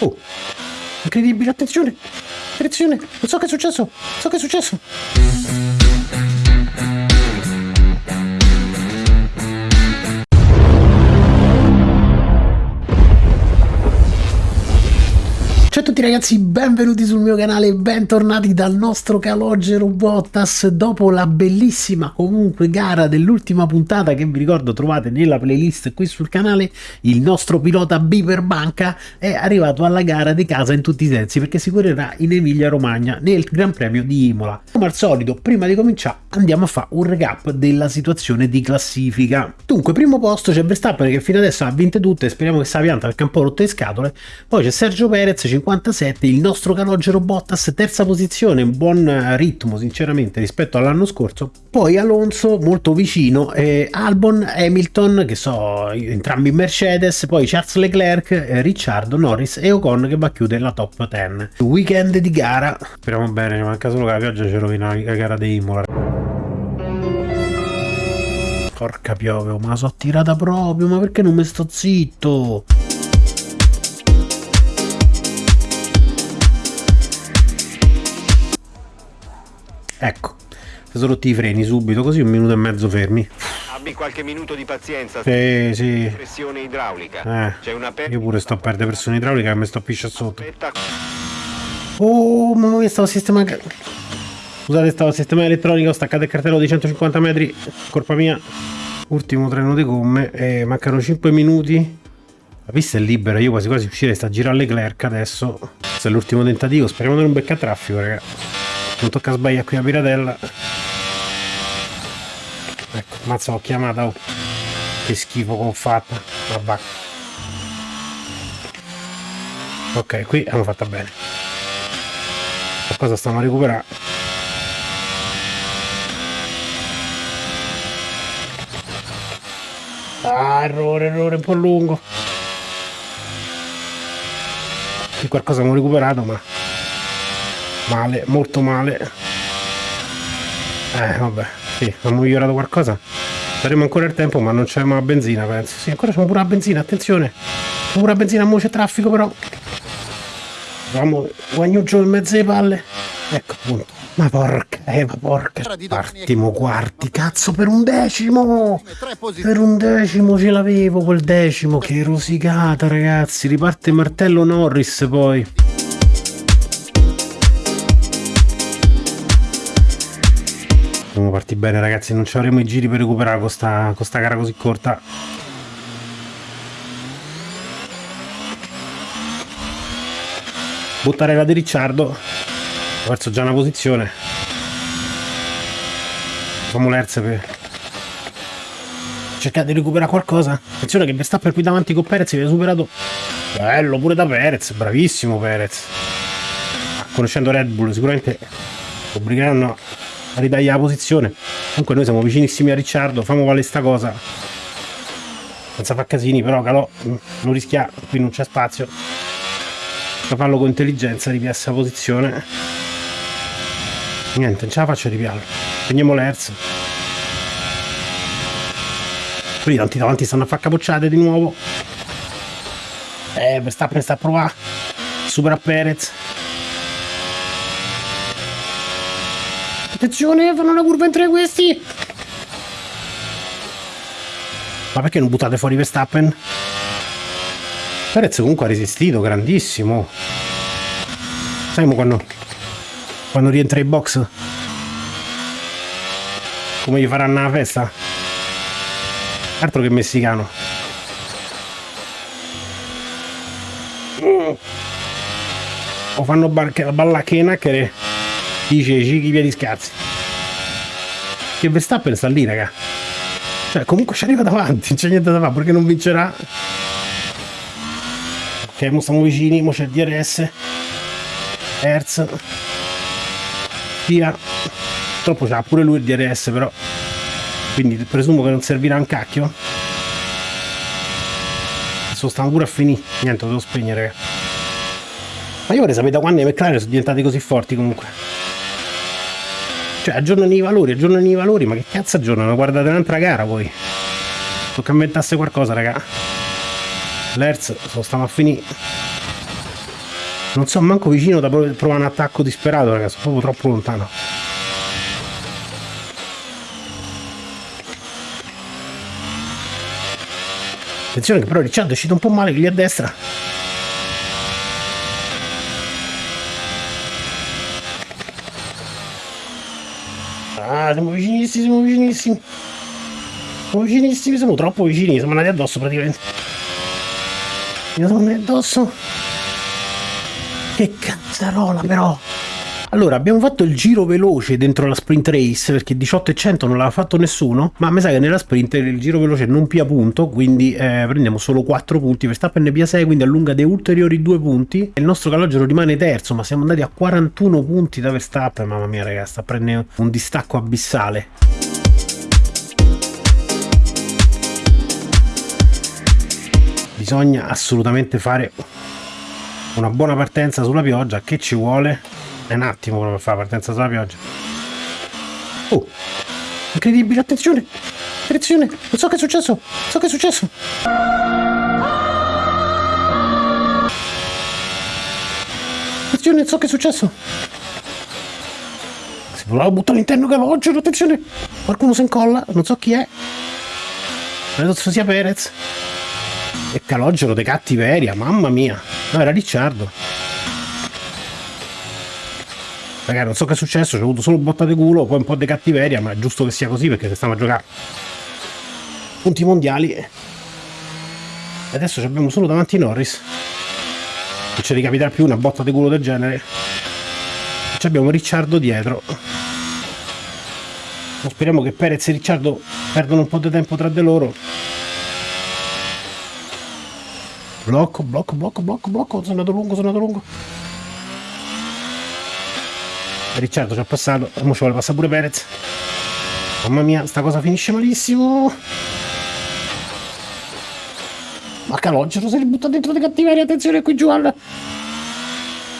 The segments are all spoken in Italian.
Oh, incredibile, attenzione, attenzione, non so che è successo, so che è successo. Tutti ragazzi, benvenuti sul mio canale, bentornati dal nostro calogero Bottas. Dopo la bellissima comunque gara dell'ultima puntata che vi ricordo trovate nella playlist qui sul canale il nostro pilota Biper Banca è arrivato alla gara di casa in tutti i sensi perché si correrà in Emilia Romagna nel Gran Premio di Imola. Come al solito prima di cominciare andiamo a fare un recap della situazione di classifica. Dunque primo posto c'è Verstappen che fino adesso ha vinte tutte speriamo che sia pianta perché è un po' rotte le scatole. Poi c'è Sergio Perez 50 57 il nostro calogero Bottas terza posizione buon ritmo sinceramente rispetto all'anno scorso. Poi Alonso molto vicino eh, Albon Hamilton che so entrambi in Mercedes poi Charles Leclerc eh, Ricciardo Norris e Ocon che va a chiudere la top 10 weekend di gara. Speriamo bene manca solo che la pioggia ci rovina la gara di Imola. Porca piove ma la so tirata proprio ma perché non mi sto zitto Ecco, si sono rotti i freni subito, così un minuto e mezzo fermi. Abbi qualche minuto di pazienza. Sì, sì. Pressione idraulica. Eh, C'è una io pure sto a perdere pressione idraulica e mi sto piscia sotto. Aspetta. Oh, mamma mia, stavo sistemando... Scusate, stavo sistemando elettronica, ho staccato il cartello di 150 metri, colpa mia. Ultimo treno di gomme, e mancano 5 minuti. La pista è libera, io quasi quasi uscirei, sta a girare Leclerc adesso. Questo è l'ultimo tentativo, speriamo di non beccare traffico, raga. Non tocca sbagliare qui a Piratella. Ecco, mazza l'ho chiamata, oh. Che schifo che ho fatto. Vabbè. Ok, qui hanno fatta bene. Qualcosa stiamo a recuperare. Ah, errore, errore un po' lungo. Qui qualcosa abbiamo recuperato, ma male, molto male. Eh, vabbè, sì, hanno migliorato qualcosa. Saremo ancora il tempo, ma non c'è la benzina, penso. Sì, ancora c'è pure la benzina, attenzione. C'è pure la benzina, mo c'è traffico, però. Vamo, guagnuccio in mezzo alle palle. Ecco, appunto. Ma porca, eh, ma porca. Quartimo, quarti, cazzo, per un decimo! Per un decimo ce l'avevo quel decimo. Che rosicata, ragazzi. Riparte martello Norris, poi. Siamo partiti bene ragazzi, non ci avremo i giri per recuperare con sta, con sta gara così corta. Buttare la di Ricciardo. Ho perso già una posizione. Facciamo l'erze per cercare di recuperare qualcosa. Attenzione che Verstappen qui davanti con Perez viene superato. Bello pure da Perez, bravissimo Perez. Conoscendo Red Bull sicuramente obbligheranno a ritagliare la posizione. Comunque noi siamo vicinissimi a Ricciardo, famo vale sta cosa. Senza far casini, però calò, non rischia, qui non c'è spazio. Da farlo con intelligenza, ripiassa posizione. Niente, non ce la faccio ripiarlo. Prendiamo l'Hertz. Qui tanti davanti stanno a far capocciate di nuovo. Eh, Verstappen sta a provare. Supera Perez. Attenzione, fanno una curva in tre questi. Ma perché non buttate fuori Verstappen? Perez comunque ha resistito, grandissimo. Sai quando, quando rientra in box? Come gli faranno la festa? Altro che messicano. O fanno balla che dice Cicchi piedi scarsi che Verstappen sta lì raga. Cioè comunque ci arriva davanti non c'è niente da fare perché non vincerà. Ok mo stiamo vicini mo c'è il DRS Hertz. Via. Purtroppo c'ha pure lui il DRS però. Quindi presumo che non servirà un cacchio. Adesso stanno pure a finire. Niente lo devo spegnere raga. ma io vorrei sapere da quando i McLaren sono diventati così forti comunque cioè aggiornano i valori, aggiornano i valori, ma che cazzo aggiornano? Guardate un'altra gara poi. Tocca inventasse qualcosa, raga. L'Hertz, lo stiamo a finire. Non so manco vicino da prov- provare un attacco disperato, ragazzi, proprio troppo lontano. Attenzione che però Ricciardo è uscito un po' male lì a destra. Ah, siamo vicinissimi, siamo vicinissimi. Siamo vicinissimi, siamo troppo vicini, siamo andati addosso praticamente. Mi sono andati addosso. Che cazzarola però. Allora, abbiamo fatto il giro veloce dentro la sprint race perché 18 e 100 non l'aveva fatto nessuno, ma mi sa che nella sprint il giro veloce non pia punto, quindi eh, prendiamo solo 4 punti. Verstappen ne pia 6, quindi allunga dei ulteriori 2 punti. E il nostro calogero rimane terzo, ma siamo andati a 41 punti da Verstappen. Mamma mia, ragazzi, sta prendendo un distacco abissale. Bisogna assolutamente fare una buona partenza sulla pioggia. Che ci vuole? È un attimo per fare la partenza sulla pioggia. Oh, incredibile, attenzione! Attenzione! Non so che è successo! Non so che è successo! Attenzione, non so che è successo! Si voleva buttare all'interno calogero, attenzione! Qualcuno si incolla, non so chi è. Credo sia Perez. E calogero de cattiveria, mamma mia! No, era Ricciardo. Ragazzi, non so che è successo, c'è avuto solo botta di culo, poi un po' di cattiveria, ma è giusto che sia così perché stiamo a giocare punti mondiali. E adesso abbiamo solo davanti Norris. Non ci ricapiterà più una botta di culo del genere. E abbiamo Ricciardo dietro. Speriamo che Perez e Ricciardo perdano un po' di tempo tra di loro. Blocco, blocco, blocco, blocco, blocco. Sono andato lungo, sono andato lungo. Ricciardo ci ha passato, ora ci vuole passare pure Perez. Mamma mia, sta cosa finisce malissimo. Ma Calogero si ributta dentro di cattiveria, attenzione qui giù alla,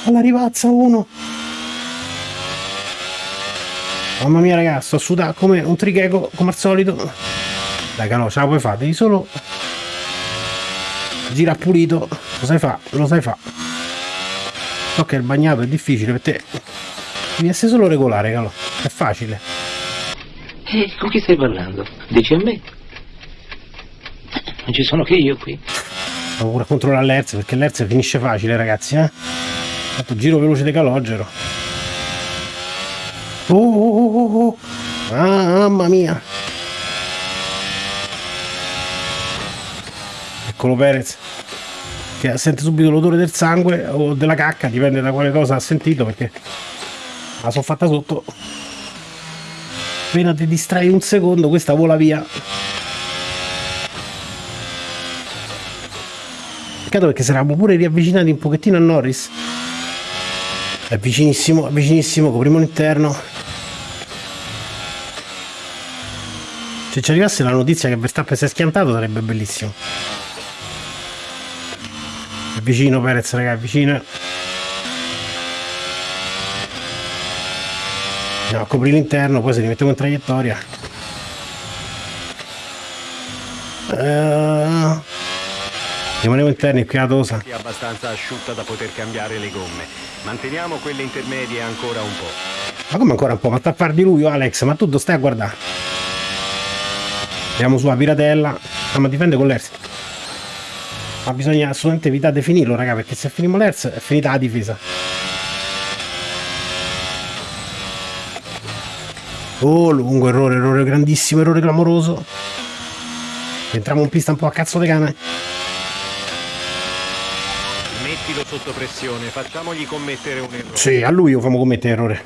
alla rivazza uno. Mamma mia ragazzi, sto sudando come un tricheco, come al solito. Dai Calò, ce la puoi fare, devi solo gira pulito, lo sai fa, lo sai fa. So che il bagnato è difficile per te. Devi essere solo regolare, Calò, è facile. E con chi stai parlando? Dici a me? Non ci sono che io qui. Devo pure controllare l'Hertz perché l'Hertz finisce facile ragazzi, eh. Fatto giro veloce di calogero. Oh, oh, oh, oh. Ah, mamma mia. Eccolo Perez che sente subito l'odore del sangue o della cacca, dipende da quale cosa ha sentito perché la sono fatta sotto. Appena ti distrai un secondo questa vola via. Peccato perché eravamo pure riavvicinati un pochettino a Norris. È vicinissimo, è vicinissimo, copriamo l'interno. Se ci arrivasse la notizia che Verstappen si è schiantato sarebbe bellissimo. È vicino Perez, raga, è vicino. Andiamo a coprire l'interno, poi se li mettiamo in traiettoria. Uh, rimaniamo interni qui a Tosa. È abbastanza asciutta da poter cambiare le gomme. Manteniamo quelle intermedie ancora un po'. Ma come ancora un po'? Ma sta a far di lui, Alex? Ma tu dove stai a guardare? Andiamo sulla piratella. Stiamo a difendere con l'Ers. Ma bisogna assolutamente evitare di finirlo, raga, perché se finimo l'Ers è finita la difesa. Oh, lungo errore, errore grandissimo, errore clamoroso. Entriamo in pista un po' a cazzo di cane. Mettilo sotto pressione, facciamogli commettere un errore. Sì, a lui lo famo commettere errore.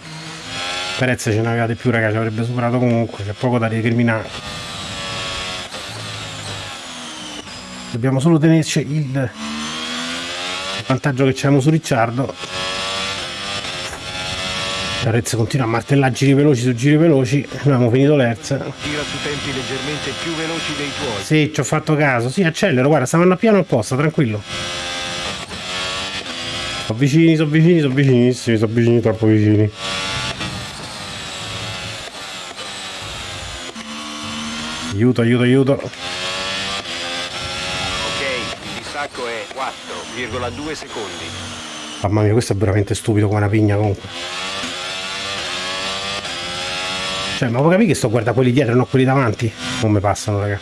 Perez ce n'aveva di più, raga, ci avrebbe superato comunque, c'è poco da recriminare. Dobbiamo solo tenerci il vantaggio che abbiamo su Ricciardo. Perez continua a martellare giri veloci su giri veloci. Abbiamo finito l'Hertz. Tira su tempi leggermente più veloci dei tuoi. Sì, ci ho fatto caso. Sì, accelero, guarda, stavano a piano apposta, tranquillo. Sono vicini, sono vicini, sono vicinissimi, sono vicini, troppo vicini. Aiuto, aiuto, aiuto. Ok, il distacco è 4,2 secondi. Mamma mia, questo è veramente stupido come una pigna comunque. Cioè, ma puoi capire che sto guardando quelli dietro e non quelli davanti? Come passano, raga?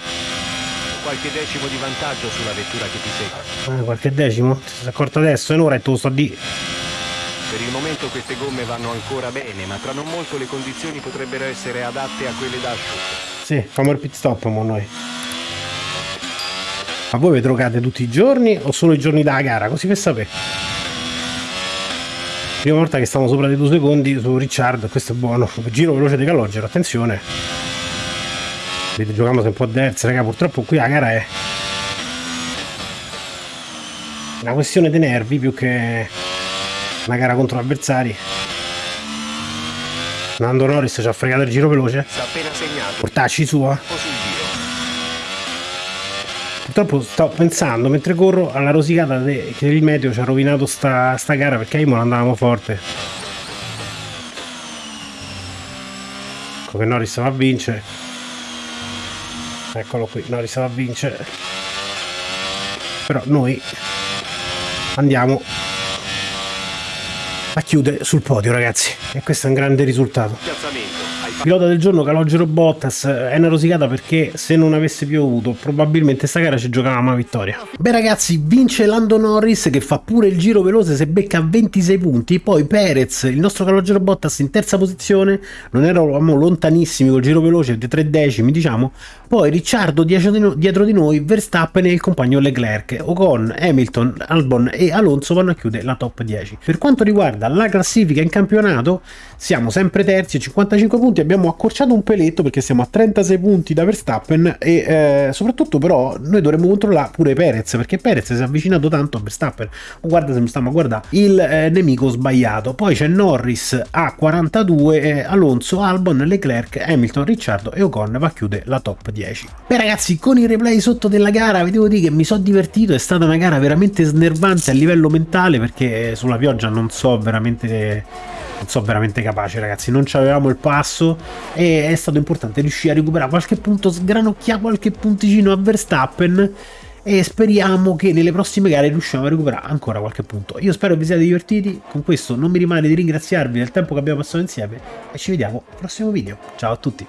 Qualche decimo di vantaggio sulla vettura che ti segue. Eh, qualche decimo? Ti sei accorto adesso? E un'ora e tu sto di... Per il momento queste gomme vanno ancora bene, ma tra non molto le condizioni potrebbero essere adatte a quelle da asciutto. Sì, famo il pit stop mo noi. Ma voi vi drogate tutti i giorni o solo i giorni della gara? Così per sapere. Prima volta che stiamo sopra dei due secondi su Ricciardo, questo è buono. Giro veloce di calogero, attenzione. Vedete, sempre un po' terza, raga. Purtroppo qui la gara è una questione di nervi più che una gara contro avversari. Nando Norris ci ha fregato il giro veloce. Portacci sua. Purtroppo sto pensando mentre corro alla rosicata de- che il meteo ci ha rovinato sta, sta gara perché a Imola andavamo forte. Ecco che Norris va a vincere. Eccolo qui, Norris va a vincere. Però noi andiamo a chiudere sul podio ragazzi. E questo è un grande risultato. Pilota del giorno Calogero Bottas. È una rosicata perché se non avesse piovuto probabilmente sta gara ci giocavamo a vittoria. Beh ragazzi vince Lando Norris che fa pure il giro veloce se becca 26 punti. Poi Perez il nostro Calogero Bottas in terza posizione. Non eravamo lontanissimi col giro veloce di tre decimi diciamo. Poi Ricciardo dietro di noi Verstappen e il compagno Leclerc. Ocon, Hamilton, Albon e Alonso vanno a chiudere la top 10 per quanto riguarda la classifica in campionato siamo sempre terzi a 55 punti abbiamo accorciato un peletto perché siamo a 36 punti da Verstappen e eh, soprattutto però noi dovremmo controllare pure Perez perché Perez si è avvicinato tanto a Verstappen. Oh, guarda se mi stiamo a guardare il eh, nemico sbagliato. Poi c'è Norris a 42 eh, Alonso, Albon, Leclerc, Hamilton, Ricciardo e Ocon va a chiudere la top 10 beh ragazzi con i replay sotto della gara vi devo dire che mi sono divertito è stata una gara veramente snervante a livello mentale perché sulla pioggia non so veramente non so veramente capace ragazzi. Non avevamo il passo e è stato importante riuscire a recuperare qualche punto sgranocchiare qualche punticino a Verstappen e speriamo che nelle prossime gare riusciamo a recuperare ancora qualche punto. Io spero vi siate divertiti. Con questo non mi rimane di ringraziarvi del tempo che abbiamo passato insieme e ci vediamo al prossimo video. Ciao a tutti